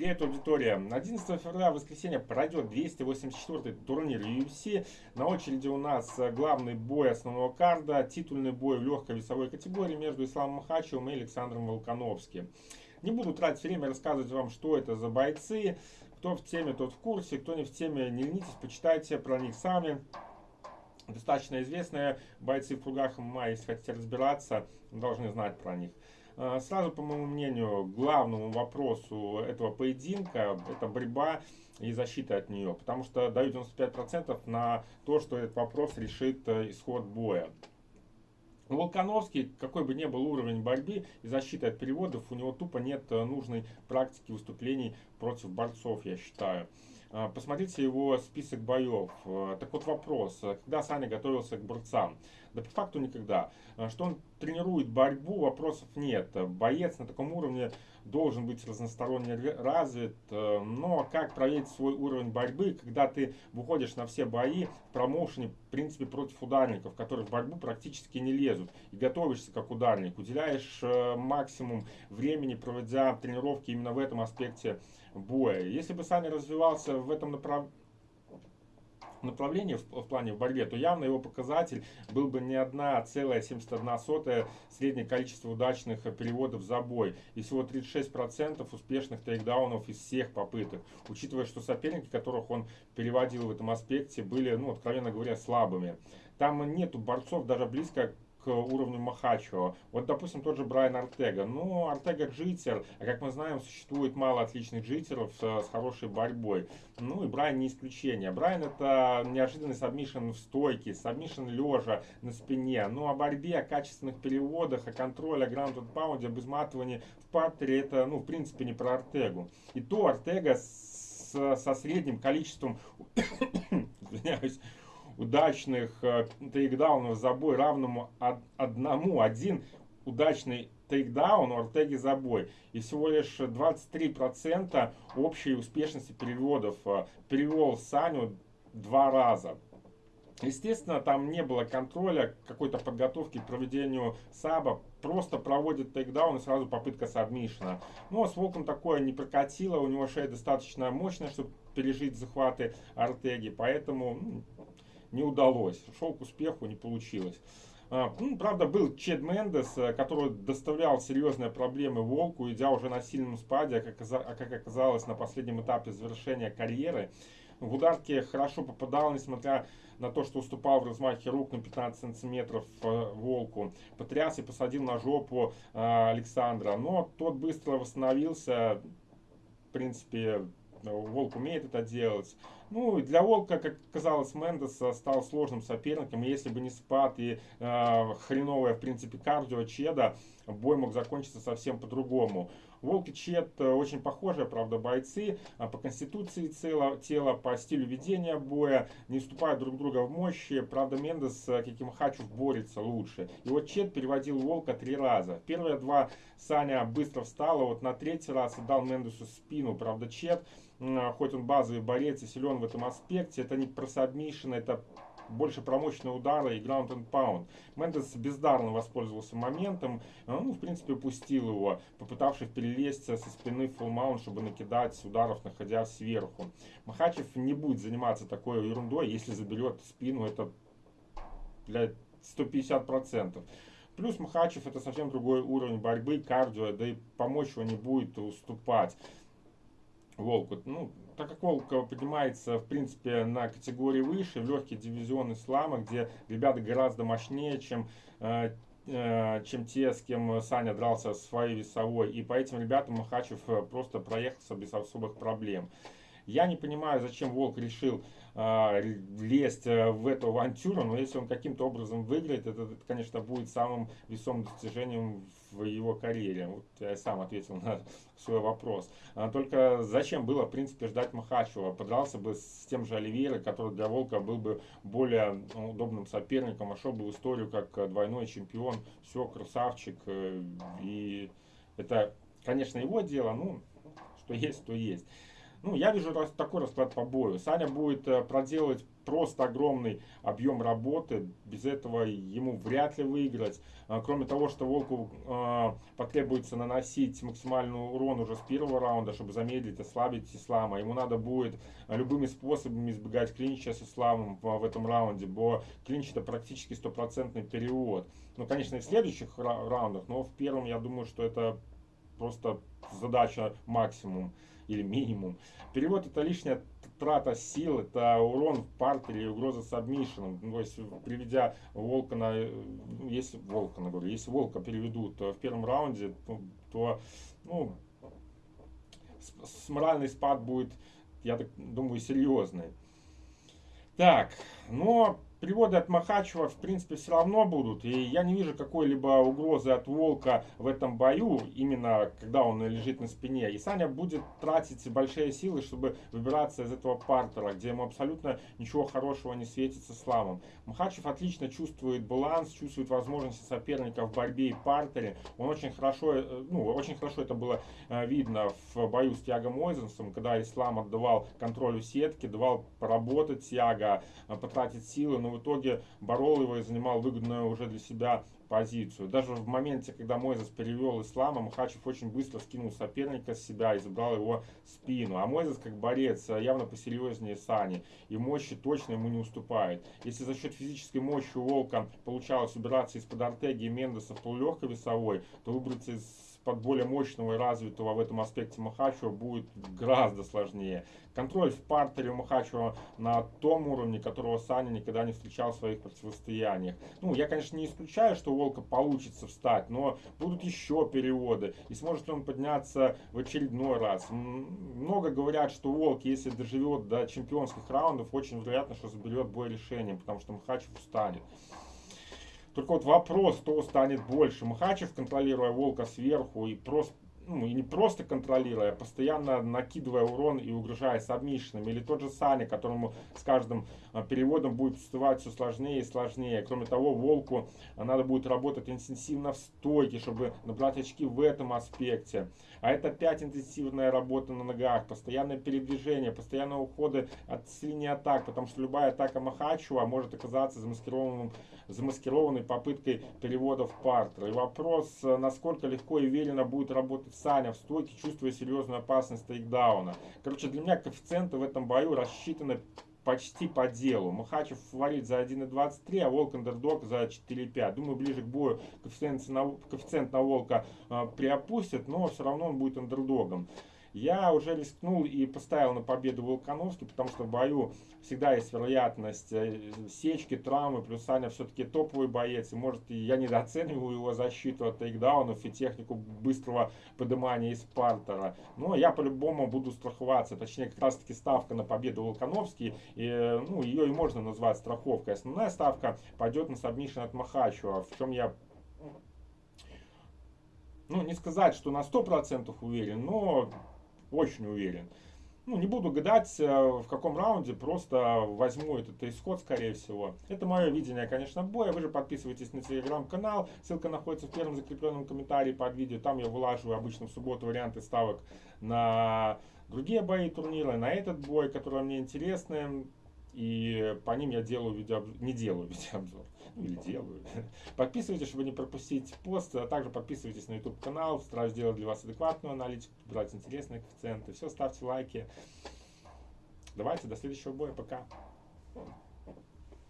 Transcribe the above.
Привет, аудитория! 11 февраля, воскресенье, пройдет 284-й турнир UFC. На очереди у нас главный бой основного карда, титульный бой в легкой весовой категории между Исламом Махачевым и Александром Волконовским. Не буду тратить время рассказывать вам, что это за бойцы. Кто в теме, тот в курсе. Кто не в теме, не ленитесь, почитайте про них сами. Достаточно известные бойцы в кругах ММА, если хотите разбираться, должны знать про них. А, сразу, по моему мнению, главному вопросу этого поединка это борьба и защита от нее. Потому что даю 95% на то, что этот вопрос решит э, исход боя. Волконовский, какой бы ни был уровень борьбы и защиты от переводов, у него тупо нет э, нужной практики выступлений против борцов, я считаю. А, посмотрите его список боев. А, так вот вопрос, когда Саня готовился к борцам? Да по факту никогда. Что он тренирует борьбу, вопросов нет. Боец на таком уровне должен быть разносторонне развит. Но как проверить свой уровень борьбы, когда ты выходишь на все бои в промоушене, в принципе, против ударников, которые в борьбу практически не лезут, и готовишься как ударник, уделяешь максимум времени, проводя тренировки именно в этом аспекте боя. Если бы Саня развивался в этом направлении, направлении в, в плане в борьбе, то явно его показатель был бы не 1,71 среднее количество удачных переводов за бой и всего 36% успешных тейкдаунов из всех попыток, учитывая, что соперники, которых он переводил в этом аспекте, были, ну, откровенно говоря, слабыми. Там нету борцов даже близко к уровню Махачева. Вот, допустим, тот же Брайан Артега. Ну, Артега джитер, а как мы знаем, существует мало отличных джитеров с, с хорошей борьбой. Ну и Брайан не исключение. Брайан это неожиданный сабмишн в стойке, сабмишн лежа на спине. Ну, о борьбе, о качественных переводах, о контроле, о ground pound е, об изматывании в партере, это, ну, в принципе, не про Ортегу. И то Ортега с, со средним количеством, извиняюсь, удачных э, тейкдаунов за бой равному одному. Один удачный тейкдаун у Ортеги за бой. И всего лишь 23% общей успешности переводов. Э, перевел Саню два раза. Естественно, там не было контроля, какой-то подготовки к проведению саба. Просто проводит тейкдаун и сразу попытка сабмишена. Но с Волком такое не прокатило. У него шея достаточно мощная, чтобы пережить захваты Артеги. Поэтому не удалось. Шел к успеху, не получилось. А, ну, правда, был Чед Мендес, э, который доставлял серьезные проблемы Волку, идя уже на сильном спаде, а как, а как оказалось на последнем этапе завершения карьеры. В ударке хорошо попадал, несмотря на то, что уступал в размахе рук на 15 сантиметров э, Волку. Потряс и посадил на жопу Александра. Но тот быстро восстановился. В принципе, Волк умеет это делать. Ну, для Волка, как казалось, Мендес стал сложным соперником. И если бы не спад и э, хреновая, в принципе, кардио Чеда, бой мог закончиться совсем по-другому. Волк и Чед э, очень похожие, правда, бойцы. А по конституции тела, тела, по стилю ведения боя, не уступают друг друга в мощи. Правда, Мендес, как и Махачев, борется лучше. И вот Чед переводил Волка три раза. Первые два Саня быстро встал, а вот на третий раз отдал Мендесу спину. Правда, Чед хоть он базовый борец и силен в этом аспекте, это не про сабмишн, это больше про мощные удары и ground and pound. Мендес бездарно воспользовался моментом, а, ну, в принципе, упустил его, попытавшись перелезть со спины в mount, чтобы накидать ударов, находясь сверху. Махачев не будет заниматься такой ерундой, если заберет спину, это для 150%. Плюс Махачев это совсем другой уровень борьбы, кардио, да и помочь его не будет уступать. Волку. Ну, так как Волк поднимается, в принципе, на категории выше, в легкий дивизион ислама, где ребята гораздо мощнее, чем э, э, чем те, с кем Саня дрался своей весовой. И по этим ребятам Махачев э, просто проехался без особых проблем. Я не понимаю, зачем Волк решил э, лезть в эту авантюру, но если он каким-то образом выиграет, это, конечно, будет самым весомым достижением в его карьере. Вот я сам ответил на свой вопрос. А, только зачем было, в принципе, ждать Махачева? Подрался бы с тем же Оливейро, который для Волка был бы более ну, удобным соперником, вошел бы в историю как двойной чемпион. Все, красавчик. Э, и это, конечно, его дело, ну, что есть, то есть. Ну, я вижу такой расклад по бою. Саня будет э, проделывать просто огромный объем работы. Без этого ему вряд ли выиграть. А, кроме того, что Волку э, потребуется наносить максимальный урон уже с первого раунда, чтобы замедлить, ослабить Ислама. Ему надо будет любыми способами избегать клинча с Исламом в этом раунде, бо клинч это практически стопроцентный перевод. Ну, конечно, и в следующих раундах, но в первом я думаю, что это просто задача максимум или минимум. Перевод это лишняя трата сил, это урон в партере и угроза сабмишином. Ну, то есть, приведя волка на, если волка, говорю, если волка переведут в первом раунде, то, то ну, с, с моральный спад будет, я так думаю, серьезный. Так, но Переводы от Махачева, в принципе, все равно будут. И я не вижу какой-либо угрозы от Волка в этом бою, именно когда он лежит на спине. И Саня будет тратить большие силы, чтобы выбираться из этого партера, где ему абсолютно ничего хорошего не светится славом. Махачев отлично чувствует баланс, чувствует возможности соперника в борьбе и партере. Он очень хорошо, э, ну, очень хорошо это было э, видно в бою с Тиагом Ойзенсом, когда Ислам отдавал контролю сетки, давал поработать Тиага, э, потратить силы, но в итоге борол его и занимал выгодную уже для себя позицию. Даже в моменте, когда Мойзес перевел ислама, Махачев очень быстро скинул соперника с себя и забрал его спину. А Мойзес, как борец, явно посерьезнее Сани. И мощи точно ему не уступает. Если за счет физической мощи у Волка получалось убираться из-под Артеги и Мендеса в полулегкой весовой, то выбраться из под более мощного и развитого в этом аспекте Махачева будет гораздо сложнее. Контроль в партере Махачева на том уровне, которого Саня никогда не встречал в своих противостояниях. Ну, я, конечно, не исключаю, что Волка получится встать, но будут еще переводы. И сможет он подняться в очередной раз. Много говорят, что Волк, если доживет до чемпионских раундов, очень вероятно, что заберет бой решением, потому что Махачев устанет. Только вот вопрос, кто станет больше. Махачев, контролируя Волка сверху и просто ну, не просто контролируя, а постоянно накидывая урон и угрожая сабмишином. Или тот же Саня, которому с каждым а, переводом будет всплывать все сложнее и сложнее. Кроме того, Волку надо будет работать интенсивно в стойке, чтобы набрать очки в этом аспекте. А это опять интенсивная работа на ногах, постоянное передвижение, постоянные уходы от линии атак, потому что любая атака Махачева может оказаться замаскированным замаскированной попыткой перевода в партер. И вопрос, насколько легко и уверенно будет работать Саня в стойке, чувствуя серьезную опасность тейкдауна. Короче, для меня коэффициенты в этом бою рассчитаны почти по делу. Махачев фаворит за 1.23, а Волк андердог за 4.5. Думаю, ближе к бою коэффициент на, коэффициент на Волка э, приопустит, но все равно он будет андердогом. Я уже рискнул и поставил на победу Волконовский, потому что в бою всегда есть вероятность э, сечки, травмы, плюс Саня все-таки топовый боец, и может я недооцениваю его защиту от тейкдаунов и технику быстрого поднимания из партера. Но я по-любому буду страховаться, точнее как раз таки ставка на победу Волкановски, и, ну, ее и можно назвать страховкой. Основная ставка пойдет на сабмишн от Махачева, в чем я ну, не сказать, что на 100% уверен, но очень уверен. Ну, не буду гадать, э, в каком раунде, просто возьму этот исход, скорее всего. Это мое видение, конечно, боя. Вы же подписывайтесь на телеграм-канал. Ссылка находится в первом закрепленном комментарии под видео. Там я вылаживаю обычно в субботу варианты ставок на другие бои турнира, на этот бой, которые мне интересны. И по ним я делаю видеообзор, не делаю видеообзор, или делаю. Подписывайтесь, чтобы не пропустить пост, а также подписывайтесь на YouTube канал, стараюсь делать для вас адекватную аналитику, брать интересные коэффициенты. Все, ставьте лайки. Давайте, до следующего боя, пока.